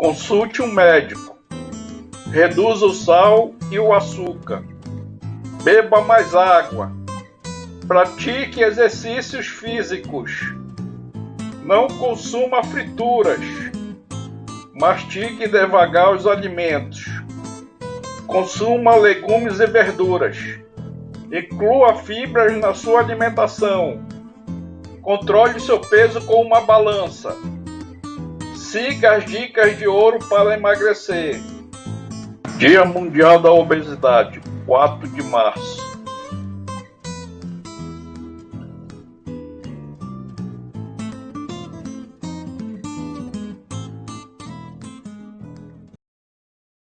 Consulte um médico. Reduza o sal e o açúcar. Beba mais água. Pratique exercícios físicos. Não consuma frituras. Mastigue devagar os alimentos. Consuma legumes e verduras. Inclua fibras na sua alimentação. Controle seu peso com uma balança. Siga as dicas de ouro para emagrecer. Dia Mundial da Obesidade, 4 de março.